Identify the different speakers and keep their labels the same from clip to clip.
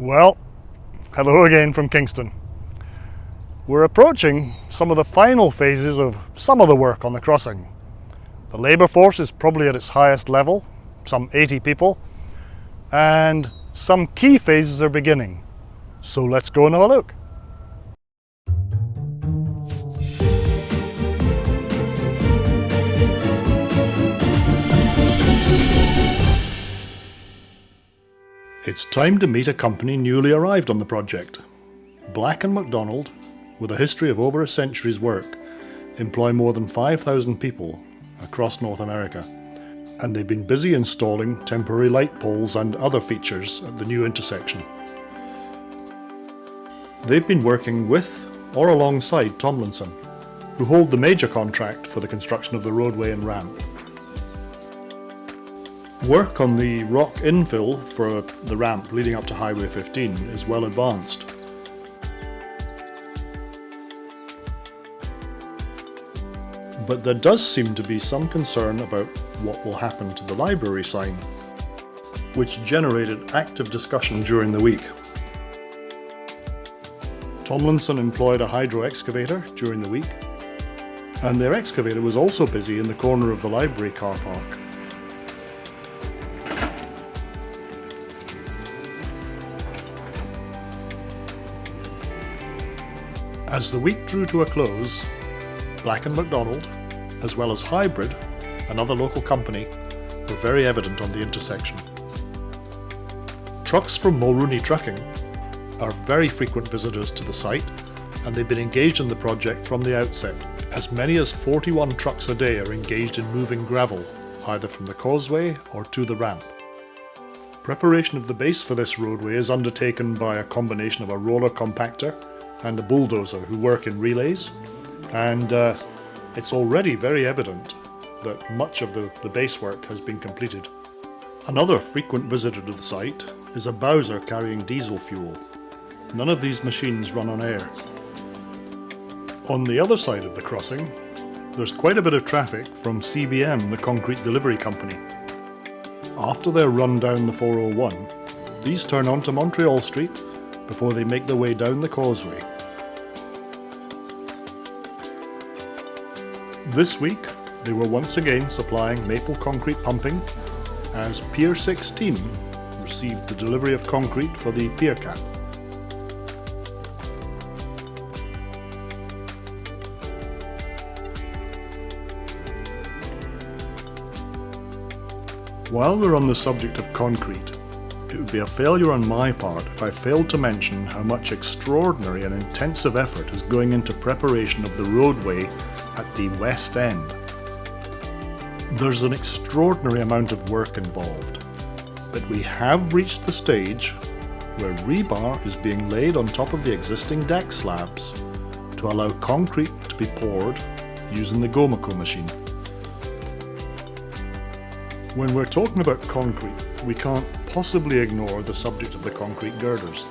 Speaker 1: Well, hello again from Kingston. We're approaching some of the final phases of some of the work on the crossing. The labour force is probably at its highest level, some 80 people, and some key phases are beginning. So let's go and have a look. It's time to meet a company newly arrived on the project. Black & McDonald, with a history of over a century's work, employ more than 5,000 people across North America, and they've been busy installing temporary light poles and other features at the new intersection. They've been working with or alongside Tomlinson, who hold the major contract for the construction of the roadway and ramp. Work on the rock infill for the ramp leading up to Highway 15 is well advanced. But there does seem to be some concern about what will happen to the library sign, which generated active discussion during the week. Tomlinson employed a hydro excavator during the week, and their excavator was also busy in the corner of the library car park. As the week drew to a close, Black & McDonald, as well as Hybrid, another local company, were very evident on the intersection. Trucks from Mulrooney Trucking are very frequent visitors to the site and they've been engaged in the project from the outset. As many as 41 trucks a day are engaged in moving gravel, either from the causeway or to the ramp. Preparation of the base for this roadway is undertaken by a combination of a roller compactor and a bulldozer who work in relays and uh, it's already very evident that much of the, the base work has been completed. Another frequent visitor to the site is a Bowser carrying diesel fuel. None of these machines run on air. On the other side of the crossing, there's quite a bit of traffic from CBM, the concrete delivery company. After their run down the 401, these turn onto Montreal Street before they make their way down the causeway This week, they were once again supplying maple concrete pumping as Pier 16 received the delivery of concrete for the pier cap. While we're on the subject of concrete, it would be a failure on my part if I failed to mention how much extraordinary and intensive effort is going into preparation of the roadway the West End. There's an extraordinary amount of work involved, but we have reached the stage where rebar is being laid on top of the existing deck slabs to allow concrete to be poured using the Gomaco machine. When we're talking about concrete, we can't possibly ignore the subject of the concrete girders.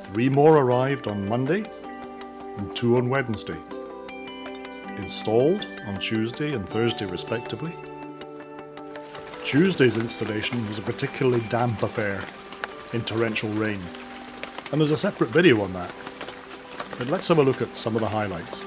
Speaker 1: Three more arrived on Monday and two on Wednesday installed on Tuesday and Thursday respectively. Tuesday's installation was a particularly damp affair in torrential rain, and there's a separate video on that. But let's have a look at some of the highlights.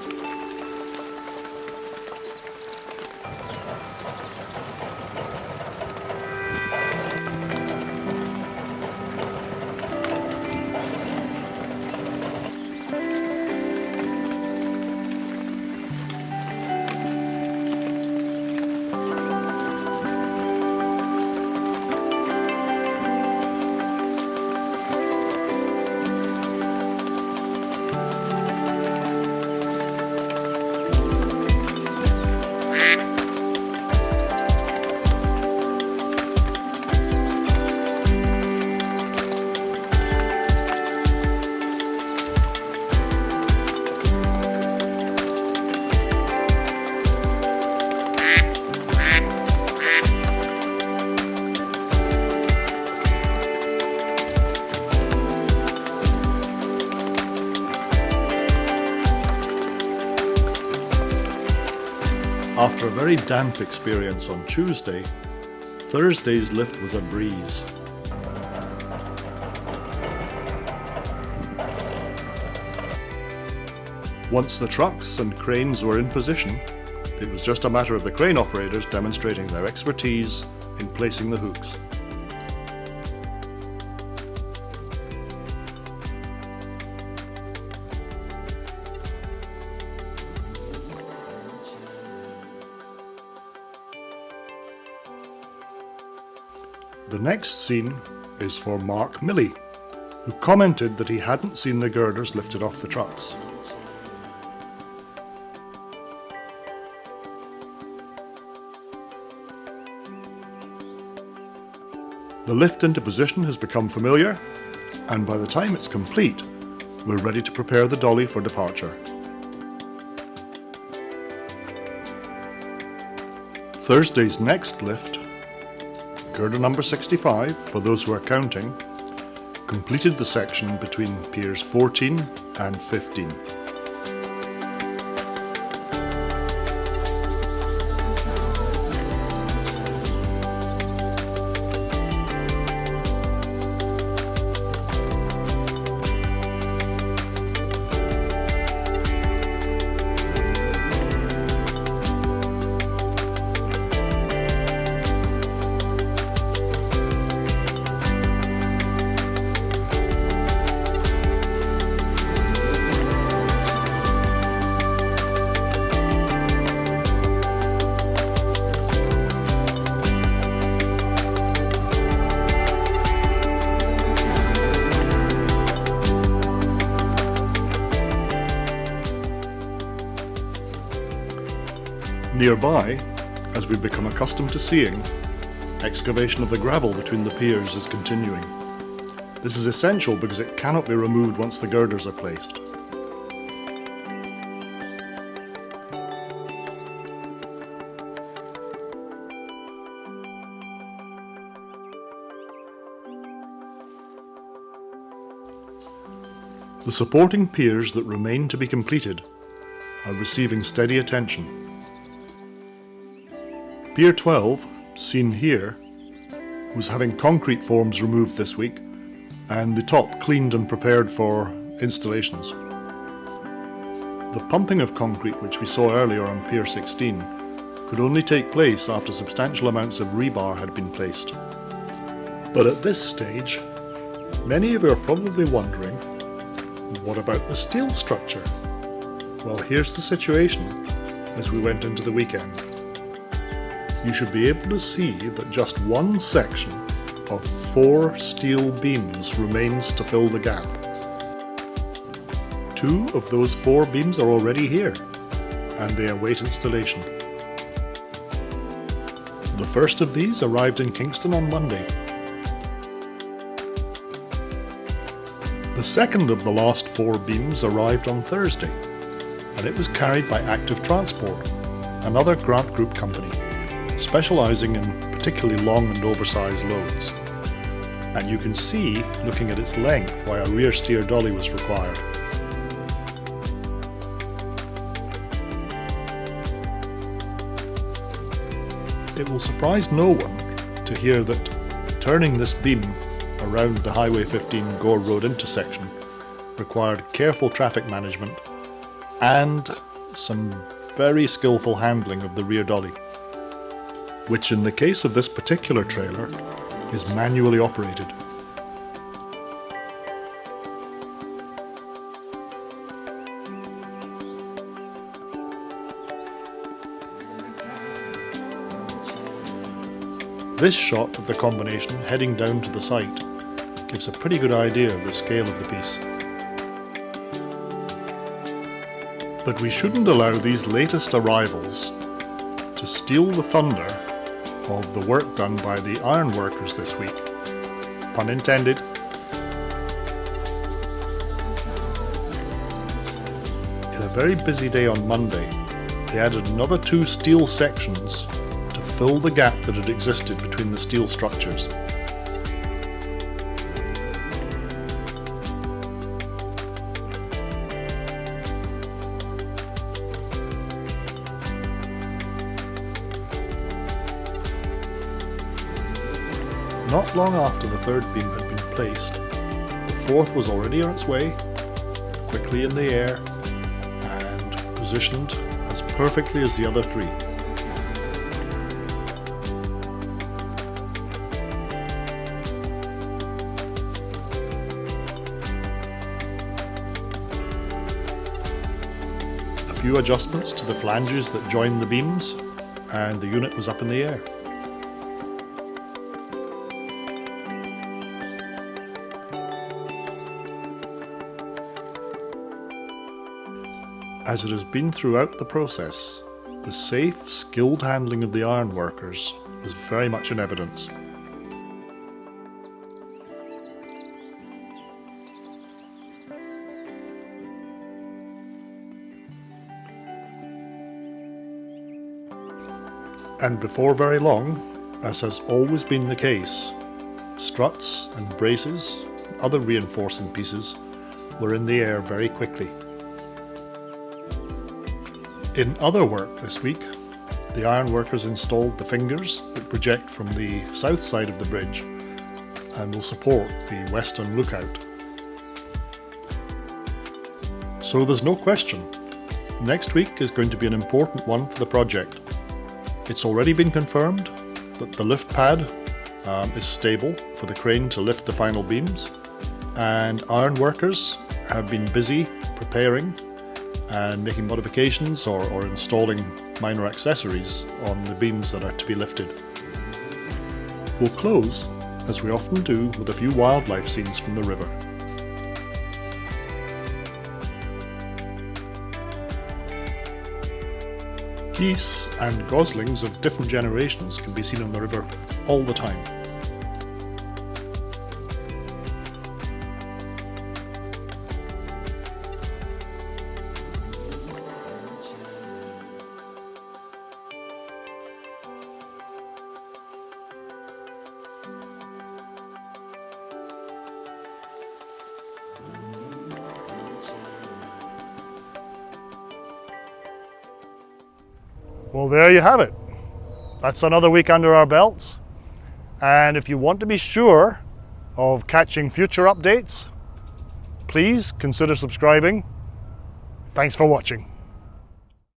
Speaker 1: After a very damp experience on Tuesday, Thursday's lift was a breeze. Once the trucks and cranes were in position, it was just a matter of the crane operators demonstrating their expertise in placing the hooks. Next scene is for Mark Milley, who commented that he hadn't seen the girders lifted off the trucks. The lift into position has become familiar, and by the time it's complete, we're ready to prepare the dolly for departure. Thursday's next lift Girder number 65, for those who are counting, completed the section between piers 14 and 15. Nearby, as we've become accustomed to seeing, excavation of the gravel between the piers is continuing. This is essential because it cannot be removed once the girders are placed. The supporting piers that remain to be completed are receiving steady attention. Pier 12, seen here, was having concrete forms removed this week and the top cleaned and prepared for installations. The pumping of concrete which we saw earlier on Pier 16 could only take place after substantial amounts of rebar had been placed. But at this stage, many of you are probably wondering, what about the steel structure? Well, here's the situation as we went into the weekend you should be able to see that just one section of four steel beams remains to fill the gap. Two of those four beams are already here, and they await installation. The first of these arrived in Kingston on Monday. The second of the last four beams arrived on Thursday, and it was carried by Active Transport, another Grant Group company specialising in particularly long and oversized loads. And you can see, looking at its length, why a rear steer dolly was required. It will surprise no one to hear that turning this beam around the Highway 15 Gore Road intersection required careful traffic management and some very skillful handling of the rear dolly which in the case of this particular trailer is manually operated. This shot of the combination heading down to the site gives a pretty good idea of the scale of the piece. But we shouldn't allow these latest arrivals to steal the thunder of the work done by the ironworkers this week. Pun intended. In a very busy day on Monday, they added another two steel sections to fill the gap that had existed between the steel structures. Not long after the third beam had been placed, the fourth was already on its way, quickly in the air, and positioned as perfectly as the other three. A few adjustments to the flanges that joined the beams and the unit was up in the air. As it has been throughout the process, the safe, skilled handling of the iron workers was very much in evidence. And before very long, as has always been the case, struts and braces, other reinforcing pieces, were in the air very quickly. In other work this week, the ironworkers installed the fingers that project from the south side of the bridge and will support the western lookout. So there's no question, next week is going to be an important one for the project. It's already been confirmed that the lift pad um, is stable for the crane to lift the final beams and ironworkers have been busy preparing and making modifications or, or installing minor accessories on the beams that are to be lifted. We'll close, as we often do, with a few wildlife scenes from the river. Geese and goslings of different generations can be seen on the river all the time.
Speaker 2: Well, there you have it. That's another week under our belts. And if you want to be sure of catching future updates, please consider subscribing. Thanks for watching.